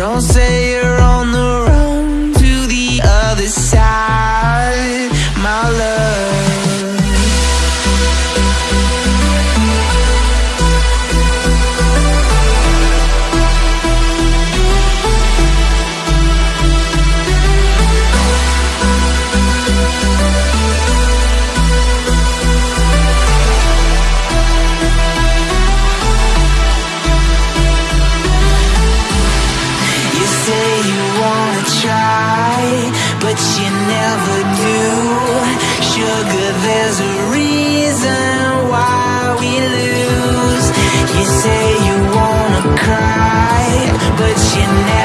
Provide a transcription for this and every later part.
Don't say there's a reason why we lose. You say you wanna cry, but you never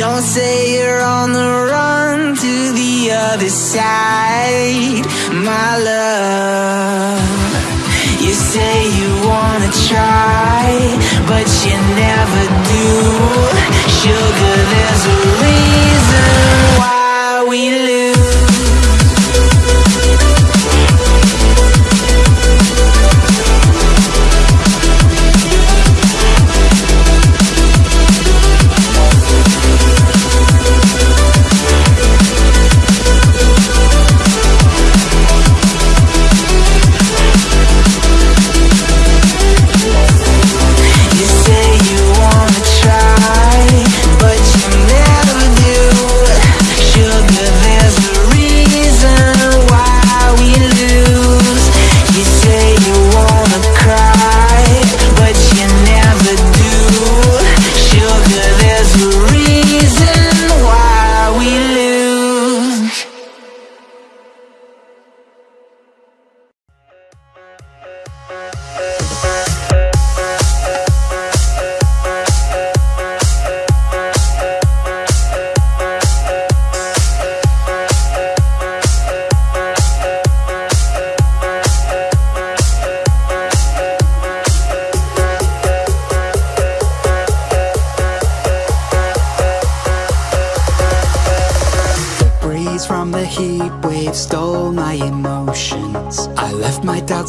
Don't say you're on the run to the other side, my love. You say you wanna try, but you never do. Sugar, there's a reason why we live.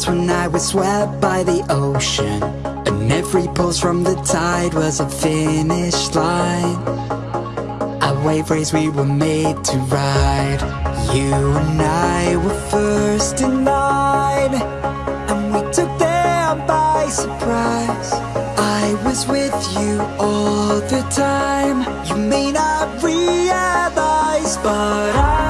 when I was swept by the ocean And every pulse from the tide was a finish line. A wave race we were made to ride. You and I were first in line And we took them by surprise. I was with you all the time. You may not realize but I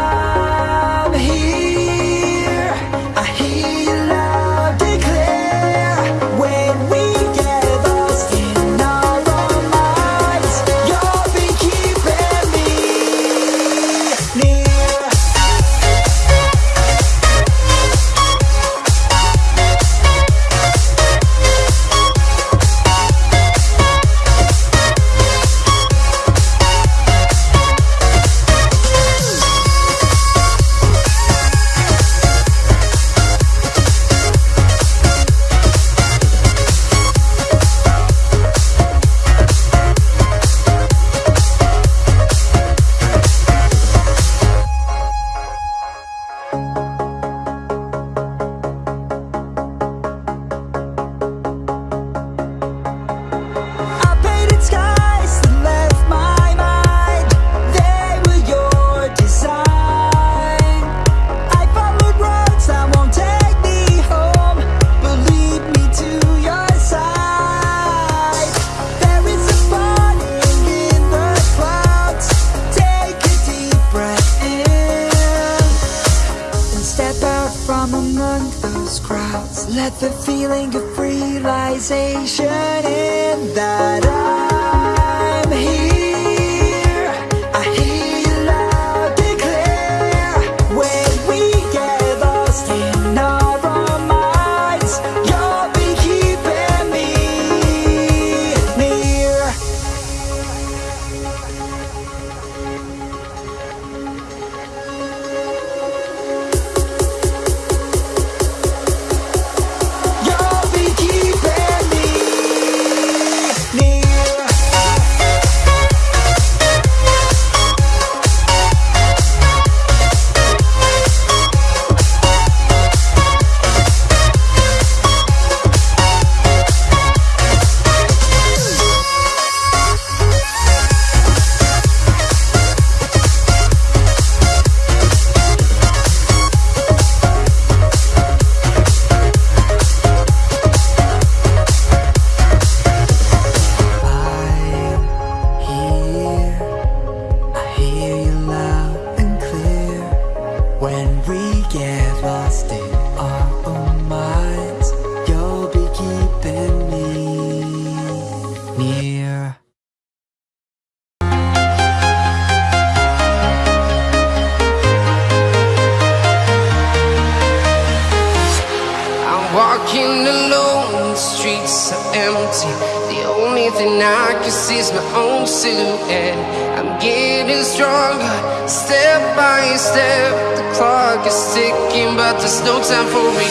so empty. The only thing I can see is my own silhouette. I'm getting stronger, step by step. The clock is ticking, but there's no time for me.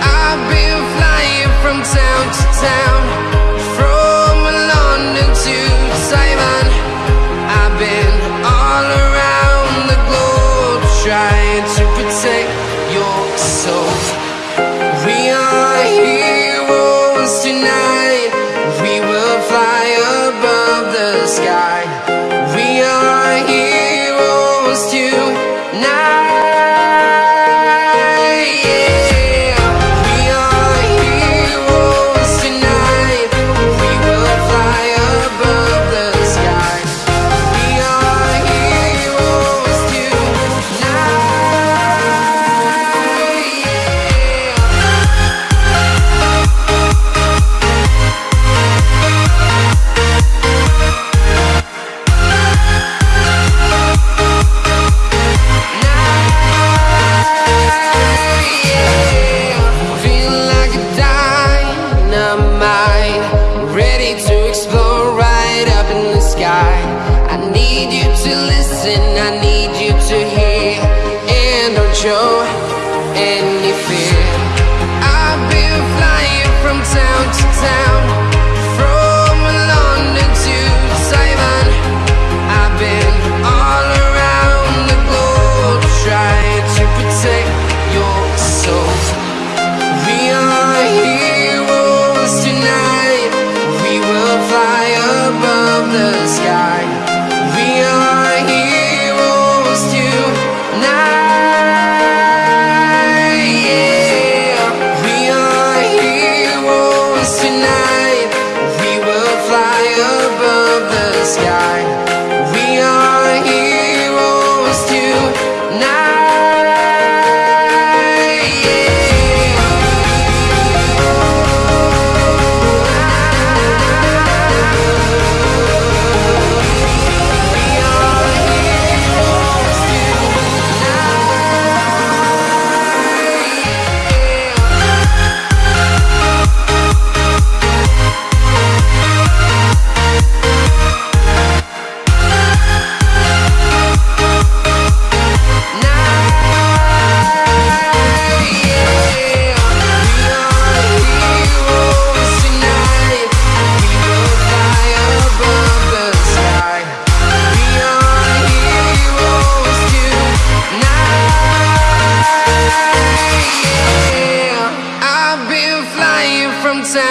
I've been flying from town to town, from London to Taiwan. I've been all around the sky.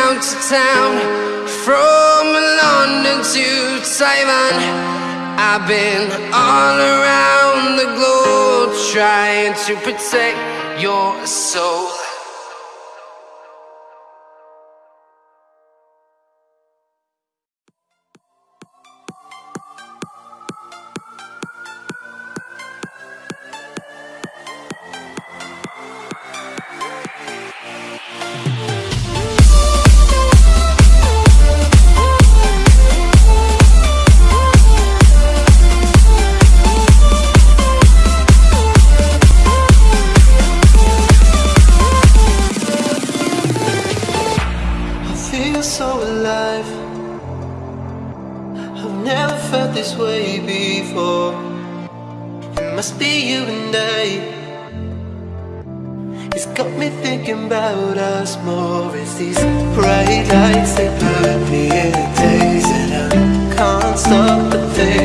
Town to town, from London to Taiwan. I've been all around the globe trying to protect your soul. Must be you and I. It's got me thinking about us more. It's these bright lights they put me in a daze, and I can't stop but think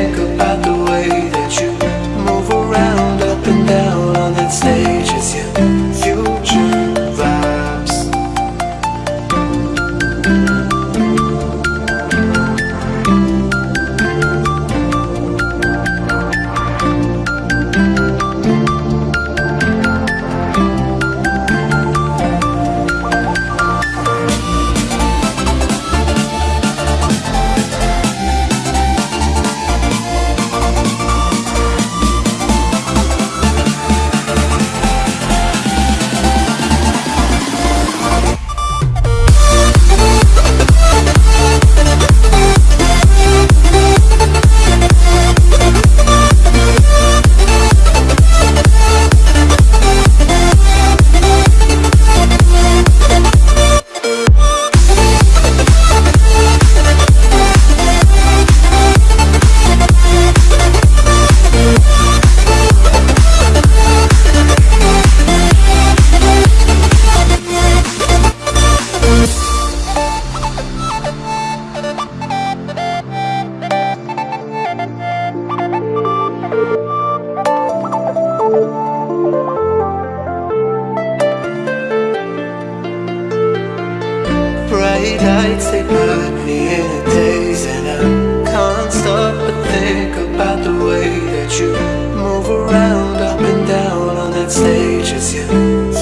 City nights they put me in a daze And I can't stop but think about the way that you move around Up and down on that stage It's your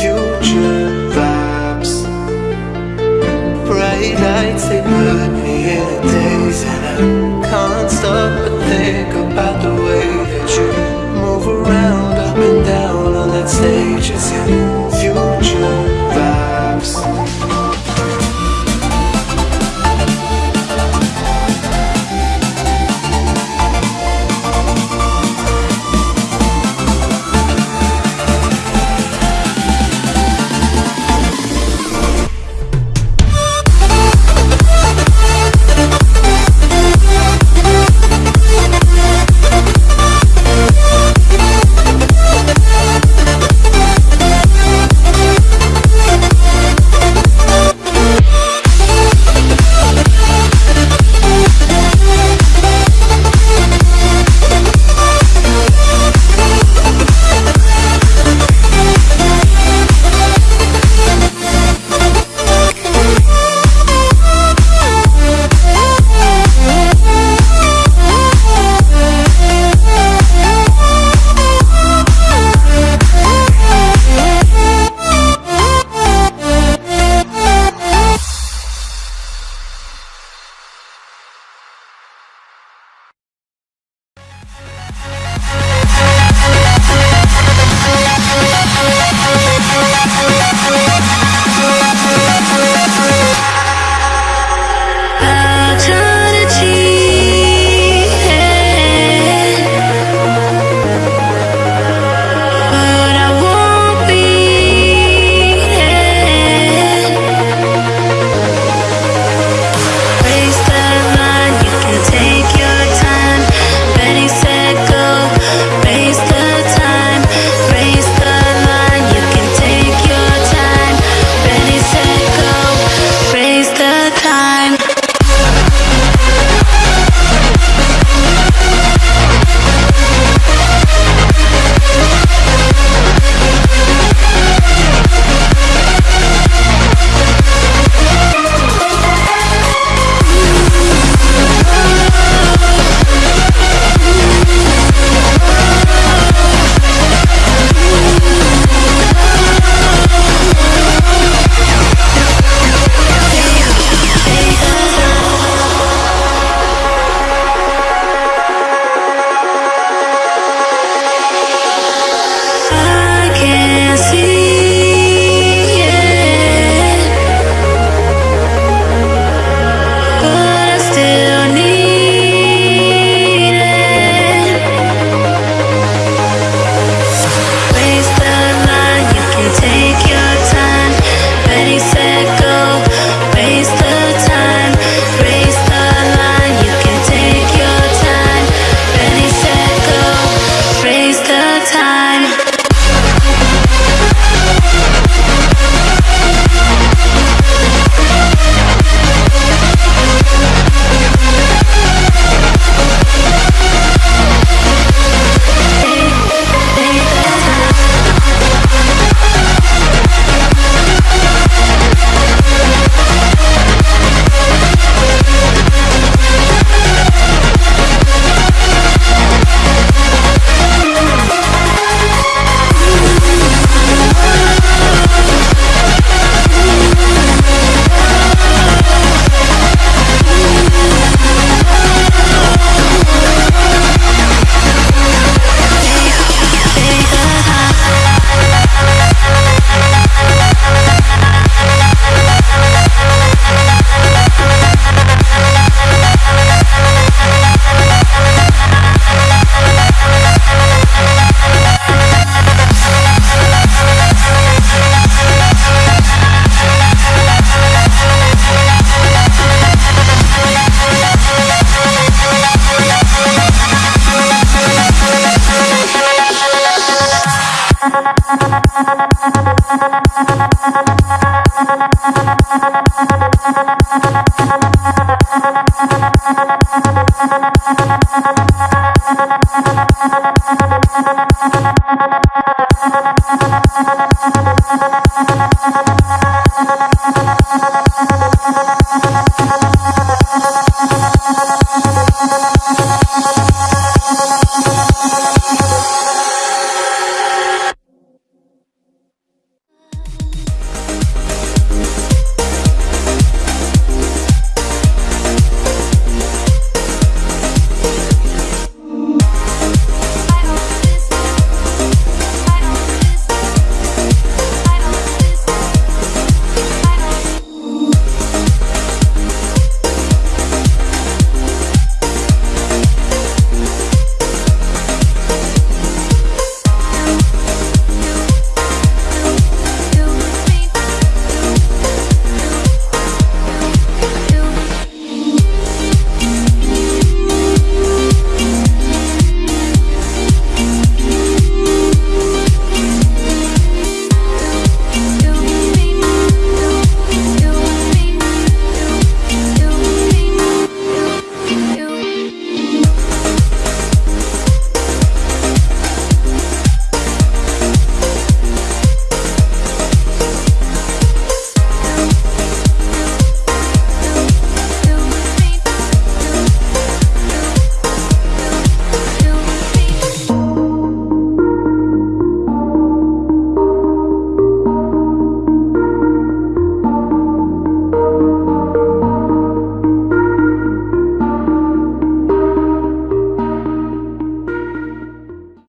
future vibes. Bright lights, they put me in a daze And I can't stop Thank you.